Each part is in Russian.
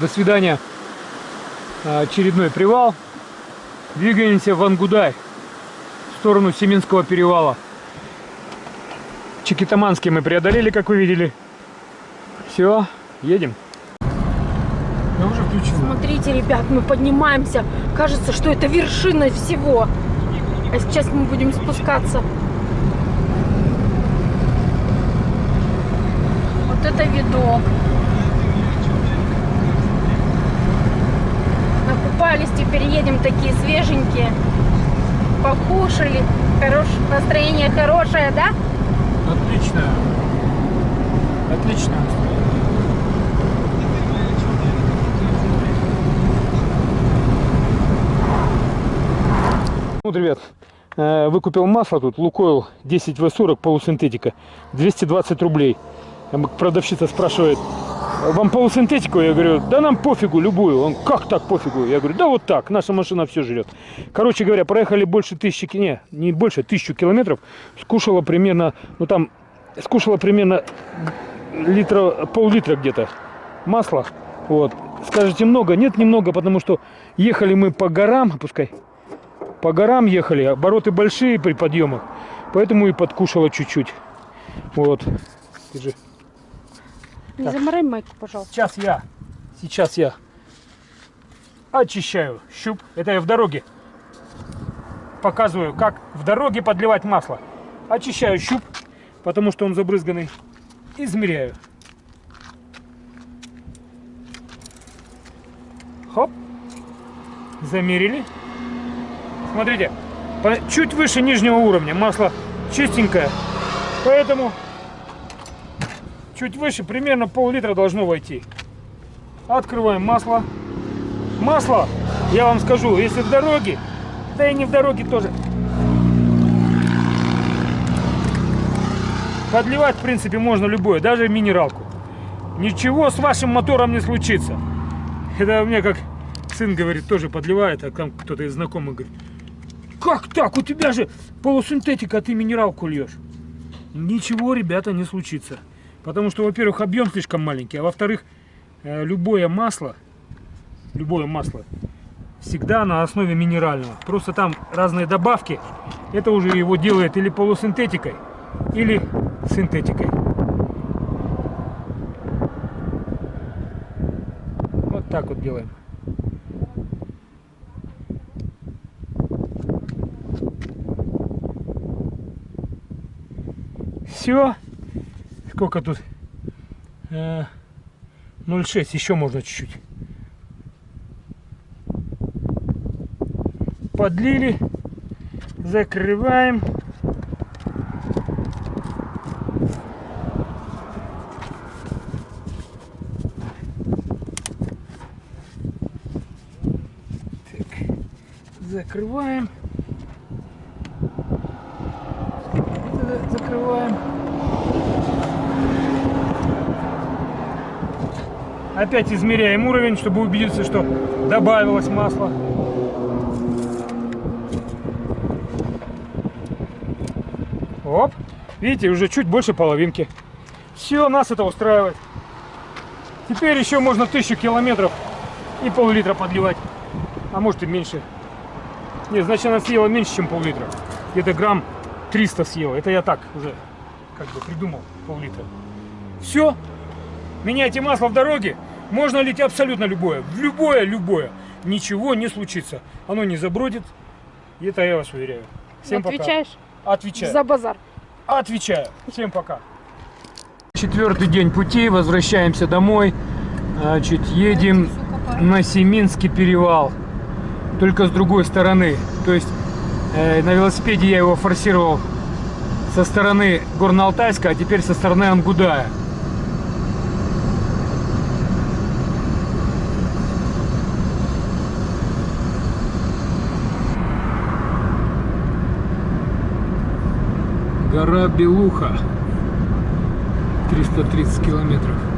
До свидания. А, Очередной привал. Двигаемся в Ангудай. В сторону Семинского перевала. Чикитаманский мы преодолели, как вы видели. Все, едем. Я уже включил. Смотрите, ребят, мы поднимаемся. Кажется, что это вершина всего. А сейчас мы будем спускаться. Вот это видок. Накупались, теперь едем такие свеженькие. Покушали. Хорош... Настроение хорошее, да? Отлично. Отлично. Вот, ребят, э, выкупил масло тут, Лукойл 10В40 полусинтетика, 220 рублей. Продавщица спрашивает, вам полусинтетику? Я говорю, да нам пофигу, любую. Он, как так пофигу? Я говорю, да вот так, наша машина все жрет. Короче говоря, проехали больше тысячи, не, не больше, тысячу километров. Скушала примерно, ну там, скушала примерно литра, пол-литра где-то масла. Вот. Скажете, много? Нет, немного, потому что ехали мы по горам, пускай, по горам ехали, обороты большие при подъемах, поэтому и подкушала чуть-чуть. Вот. Держи. Не заморай майку, пожалуйста. Сейчас я, сейчас я очищаю щуп. Это я в дороге показываю, как в дороге подливать масло. Очищаю щуп, потому что он забрызганный. Измеряю. Хоп. Замерили. Смотрите, чуть выше нижнего уровня масло чистенькое. Поэтому чуть выше, примерно пол-литра должно войти. Открываем масло. Масло, я вам скажу, если в дороге, да и не в дороге тоже. Подливать, в принципе, можно любое, даже минералку. Ничего с вашим мотором не случится. Это меня как сын говорит, тоже подливает, а там кто-то из знакомых говорит, как так, у тебя же полусинтетика, а ты минералку льешь. Ничего, ребята, не случится. Потому что, во-первых, объем слишком маленький, а во-вторых, э, любое масло, любое масло всегда на основе минерального. Просто там разные добавки. Это уже его делает или полусинтетикой, или синтетикой. Вот так вот делаем. Все. Сколько тут? Э, 0,6. Еще можно чуть-чуть. Подлили. Закрываем. Так. Закрываем. Это Закрываем. Опять измеряем уровень, чтобы убедиться, что добавилось масло. Оп. Видите, уже чуть больше половинки. Все, нас это устраивает. Теперь еще можно тысячу километров и пол-литра подливать. А может и меньше. Нет, значит она съела меньше, чем пол-литра. Где-то грамм 300 съела. Это я так уже как бы придумал пол-литра. Все. Меняйте масло в дороге. Можно лить абсолютно любое. В любое, любое. Ничего не случится. Оно не забродит. И это я вас уверяю. Всем Отвечаешь пока. Отвечаю. за базар. Отвечаю. Всем пока. Четвертый день пути. Возвращаемся домой. Значит, едем на Семинский перевал. Только с другой стороны. То есть э, на велосипеде я его форсировал со стороны Горно-Алтайска, а теперь со стороны Ангудая. Гора Белуха. 330 километров.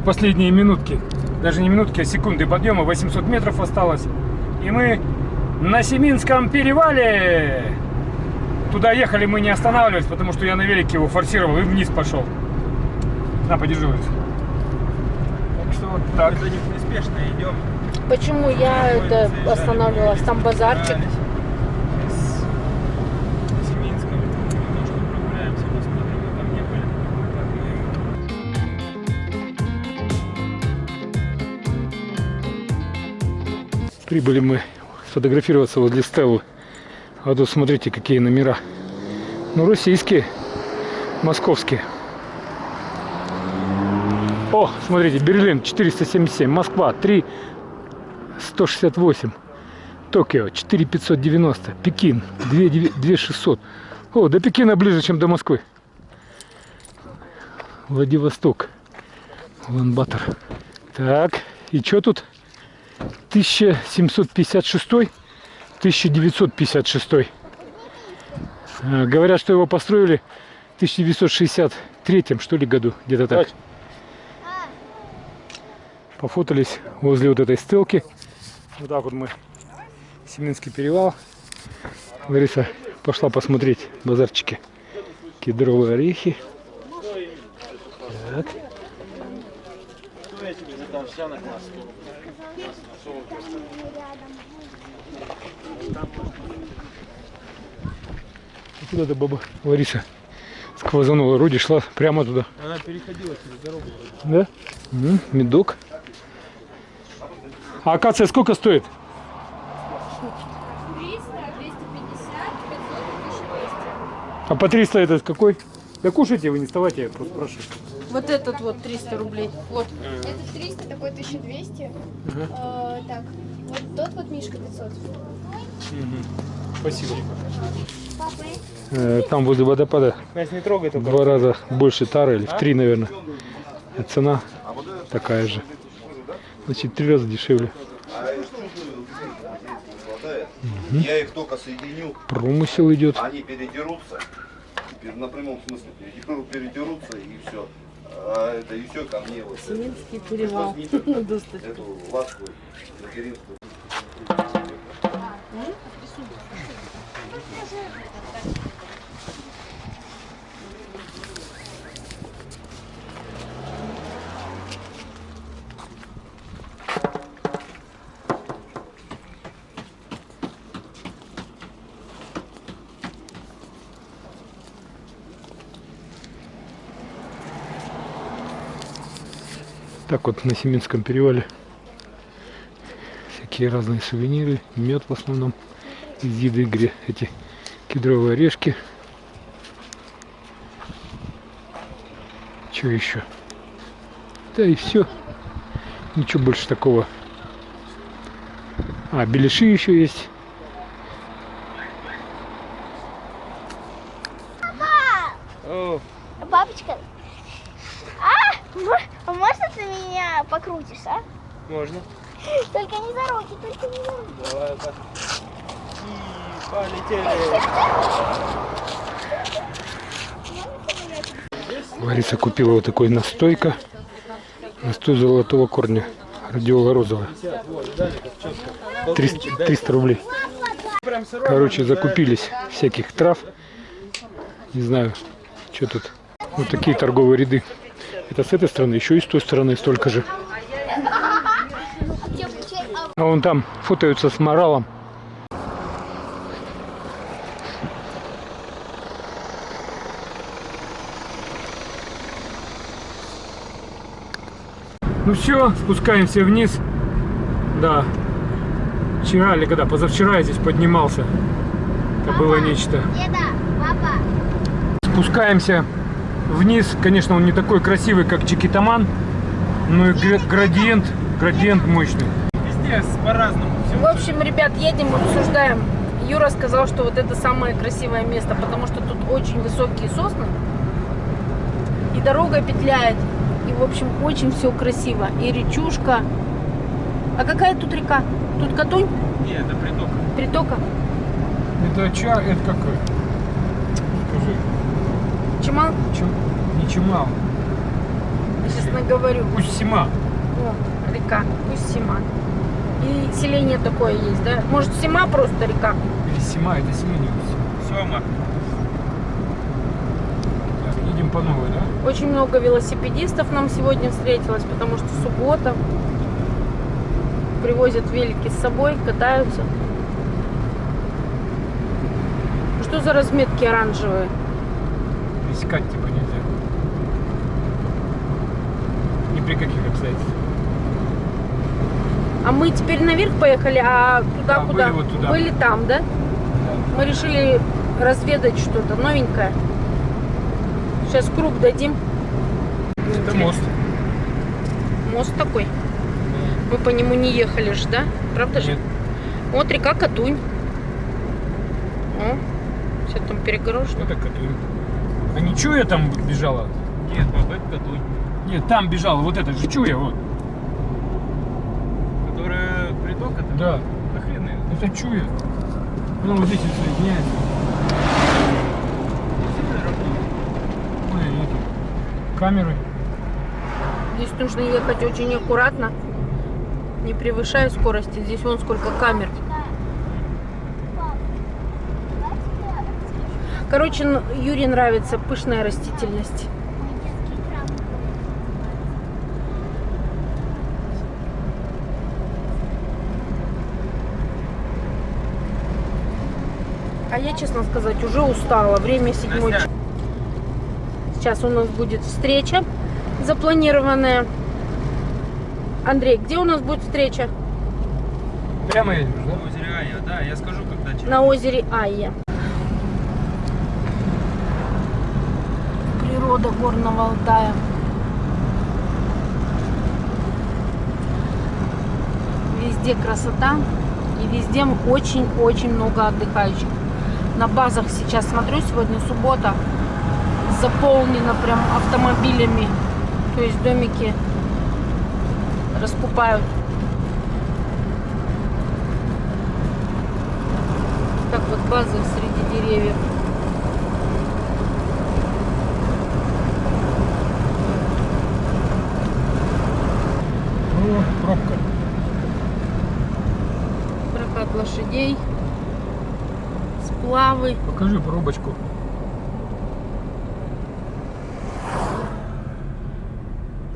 Последние минутки, даже не минутки, а секунды подъема, 800 метров осталось. И мы на Семинском перевале. Туда ехали мы не останавливались, потому что я на велике его форсировал и вниз пошел. На, подержи. Так что вот так. Это неспешно идем. Почему я это останавливалась? Там базарчик. Прибыли мы сфотографироваться возле Стеллы. А тут смотрите, какие номера. Ну, российские, московские. О, смотрите, Берлин 477, Москва 3 168, Токио 4590, Пекин 2 2600. О, до Пекина ближе, чем до Москвы. Владивосток, Улан-Батор. Так, и что тут? 1756 1956 Э, говорят что его построили в 1963 что ли году где-то так. Пофотались возле вот этой стелки. Вот так вот мы Семинский перевал. Лариса пошла посмотреть базарчики. Кедровые орехи. Так. Куда то баба Лариса сквозанула, вроде шла прямо туда. Она переходила через дорогу. Да? М, Медок. А акация сколько стоит? 300, 250, 500, 1200. А по 300 это какой? Да кушайте вы, не вставайте, я просто спрашиваю. Вот этот вот 300 рублей. Вот. Это 300, такой 1200. Э, так, вот тот вот Мишка 500. Спасибо. Папы. Э, Там возле водопада Нас не трогай в только. два раза больше тары, или в три, наверное. Цена такая же. Значит, три раза дешевле. Я их только соединю, Промысел идет. они передерутся, пер- на прямом смысле передеру- передерутся и все. А это все ко мне вот Семинский перевал. эту ласку материнскую. Так вот на Семинском перевале всякие разные сувениры, мед в основном из еды, где эти кедровые орешки. Что еще? Да и все. Ничего больше такого. А, беляши еще есть. О, Папочка, а, мо- а можно ты меня покрутишь, а? можно. Только не за руки, только не за руки. Давай так. И полетели. Лариса купила вот такой настойка. Настой золотого корня. Радиола розовая. 300, 300 рублей. Короче, закупились всяких трав. Не знаю, что тут. Вот такие торговые ряды. Это с этой стороны, еще и с той стороны столько же. А вон там фотаются с моралом. Ну все, спускаемся вниз. Да. Вчера или когда? Позавчера я здесь поднимался. Это было нечто. Деда, папа, Спускаемся вниз. Конечно, он не такой красивый, как Чикитаман. Но и гра- градиент, градиент мощный. Везде по-разному. В общем, ребят, едем, обсуждаем. Юра сказал, что вот это самое красивое место, потому что тут очень высокие сосны. И дорога петляет. И, в общем, очень все красиво. И речушка. А какая тут река? Тут Катунь? Не, это приток. Притока? Это ча, это какой? Скажи, Чемал? чем, не чемал. Честно говорю. Усть-Сима. О, река. Пусть Сима. И селение такое есть, да? Может, Сима просто река? Или Сима, это селение. Сема. По новой, да? Очень много велосипедистов нам сегодня встретилось, потому что суббота. Привозят велики с собой, катаются. Что за разметки оранжевые? Пересекать типа нельзя. Ни при каких обстоятельствах. А мы теперь наверх поехали, а туда Да, куда? были вот туда. Были там, да? Мы решили разведать что-то новенькое. Сейчас круг дадим. Это мост. Мост такой. Мы по нему не ехали же, да? Правда же? Нет. Вот река Катунь. О, все там перегорожено. Что такое? А не Чуя там бежала? Нет, Бабек Катунь. Нет, там бежала, вот это же Чуя, вот. Которая приток это? Да, Да хрен ее. это Чуя. Ну, вот здесь вот соединяется. Камеры. Здесь нужно ехать очень аккуратно, не превышая скорости. Здесь вон сколько камер. Короче, Юре нравится пышная растительность. А я, честно сказать, уже устала. Время седьмой. Сейчас у нас будет встреча запланированная. Андрей, где у нас будет встреча? Прямо едешь, да? На озере Ая, да, я скажу, когда через... На озере Айя. Природа горного Алтая. Везде красота и везде очень-очень много отдыхающих. На базах сейчас смотрю, сегодня суббота, заполнено прям автомобилями. То есть домики раскупают. Так вот базы среди деревьев. О, пробка. Прокат лошадей. Сплавы. Покажи пробочку.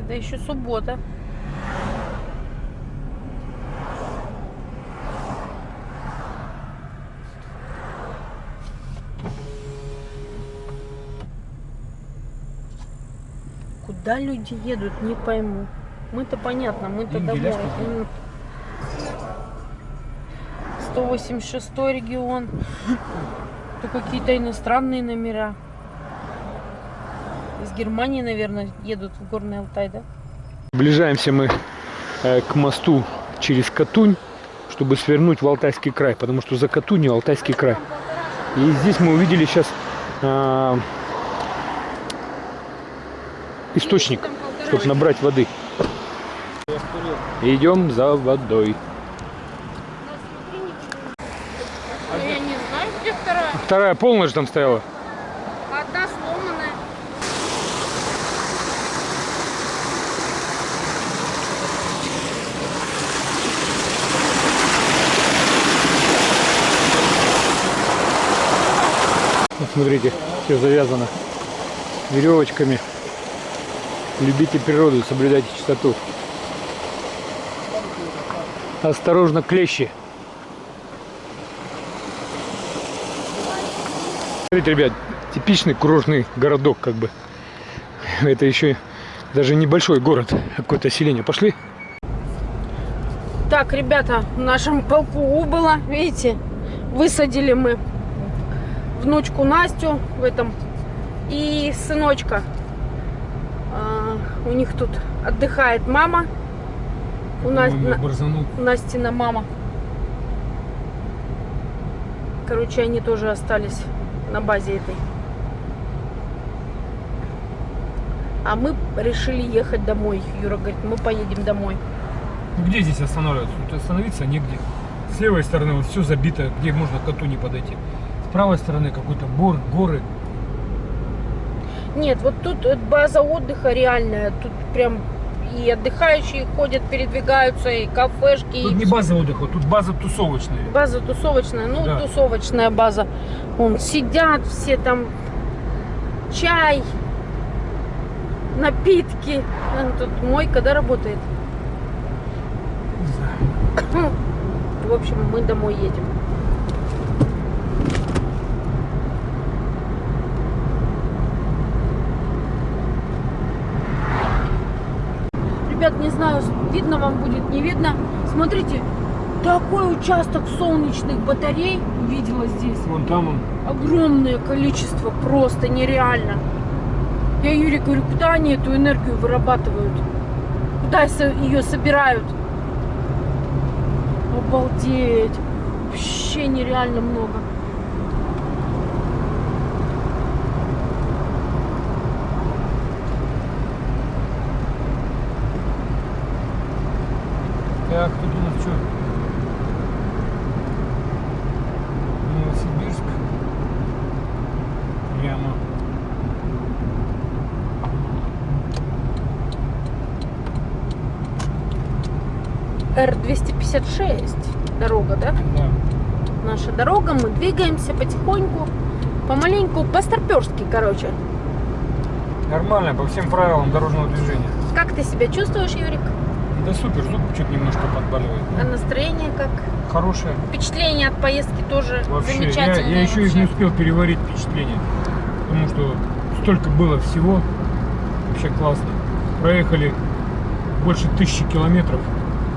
Это еще суббота. Куда люди едут, не пойму. Мы-то понятно, мы-то домой. да, что ли? М. 186 регион. То какие-то иностранные номера. Германии, наверное, едут в Горный Алтай, да? Приближаемся мы э, к мосту через Катунь, чтобы свернуть в Алтайский край, потому что за Катунью Алтайский край. И здесь мы увидели сейчас а, источник, чтобы набрать воды. Идем за водой. Я не знаю, где вторая. Вторая полная же там стояла. Смотрите, все завязано веревочками. Любите природу, соблюдайте чистоту. Осторожно, клещи. Смотрите, ребят, типичный курортный городок, как бы. Это еще даже небольшой город, а какое-то селение. Пошли. Так, ребята, в нашем полку убыло. Видите, высадили мы внучку Настю в этом и сыночка. А, у них тут отдыхает мама. У, Нас- на-. Настина мама. Короче, они тоже остались на базе этой. А мы решили ехать домой. Юра говорит, мы поедем домой. Где здесь останавливаться? Тут остановиться негде. С левой стороны вот все забито, где можно коту не подойти. С правой стороны какой-то бор, горы. Нет, вот тут база отдыха реальная. Тут прям и отдыхающие ходят, передвигаются, и кафешки. Тут и не база отдыха, тут база тусовочная. База тусовочная, ну, Да. тусовочная база. Вон, сидят все там, чай, напитки. А, Тут мойка, да, работает? Не знаю. В общем, мы домой едем. Ребят, не знаю, видно вам будет, не видно. Смотрите, такой участок солнечных батарей видела здесь. Вон там он. Огромное количество, просто нереально. Я Юре говорю, куда они эту энергию вырабатывают? Куда ее собирают? Обалдеть. Вообще нереально много. Так, тут у нас что? Новосибирск. Прямо. Р-256 дорога, да? Да. Наша дорога, мы двигаемся потихоньку, помаленьку, по-старперски, короче. Нормально, по всем правилам дорожного движения. Как ты себя чувствуешь, Юрик? Да супер, зуб чуть немножко подбаливает. А настроение как? Хорошее. Впечатление от поездки тоже Вообще, я, замечательное. я еще и вообще. не успел переварить впечатление. Потому что столько было всего. Вообще классно. Проехали больше тысячи километров.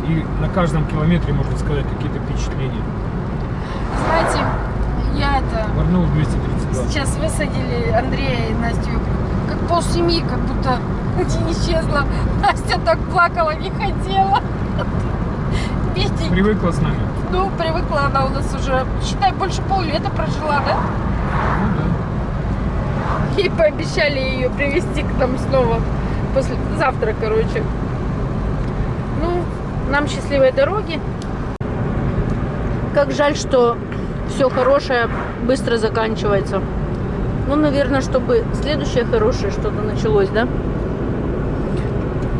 И на каждом километре, можно сказать, какие-то впечатления. Знаете, я это... Варнул 232. Сейчас высадили Андрея и Настю. Как пол семьи, как будто не исчезла. Настя так плакала, не хотела. Видите, Привыкла с нами. ну, привыкла она у нас уже, считай, больше поллета прожила, да? Ну да. И пообещали ее привезти к нам снова. После завтра, короче. Нам счастливой дороги. Как жаль, что все хорошее быстро заканчивается. Ну, наверное, чтобы следующее хорошее что-то началось, да?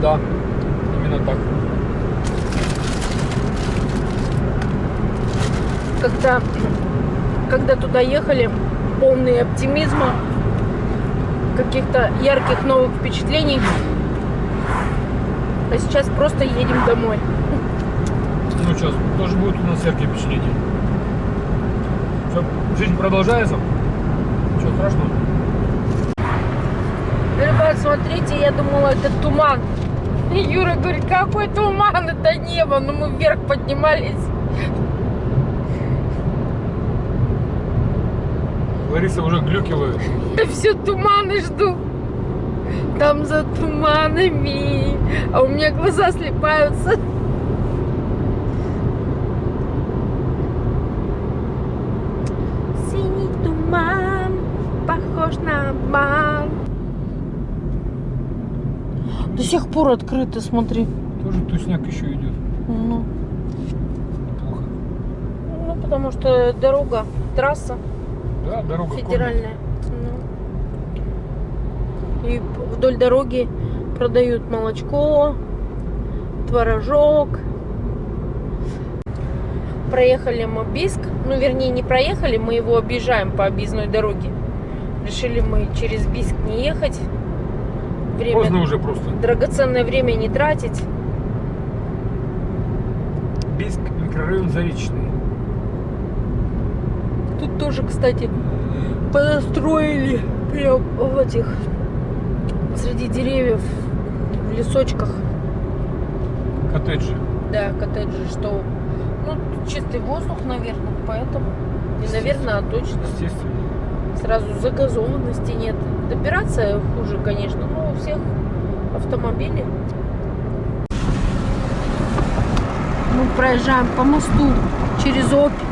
Да, именно так. Когда, когда туда ехали, полные оптимизма, каких-то ярких новых впечатлений. А сейчас просто едем домой. Ну что, тоже будет у нас яркие впечатления. Все, жизнь продолжается. Что страшного? Ребят, смотрите, я думала, это туман. И Юра говорит, какой туман, это небо. Но мы вверх поднимались. Лариса уже глюки ловит. Я все туманы жду. Там за туманами. А у меня глаза слепаются. Синий туман, похож на обман. Пор открыто, смотри. Тоже тусняк еще идет. Ну, Плохо. ну, потому что дорога, трасса. Да, дорога федеральная. Ну. И вдоль дороги продают молочко, творожок. Проехали мы Биск. Ну, вернее, не проехали, мы его объезжаем по объездной дороге. Решили мы через Биск не ехать. Время, Поздно уже просто. драгоценное время не тратить. Бийск, микрорайон Заречный. Тут тоже, кстати, построили прям в этих среди деревьев в лесочках. Коттеджи. Да, коттеджи, что ну чистый воздух, наверное, поэтому не наверное, а точно. Естественно. Сразу загазованности нет. Добираться хуже, конечно, но у всех автомобили. Мы проезжаем по мосту через Обь.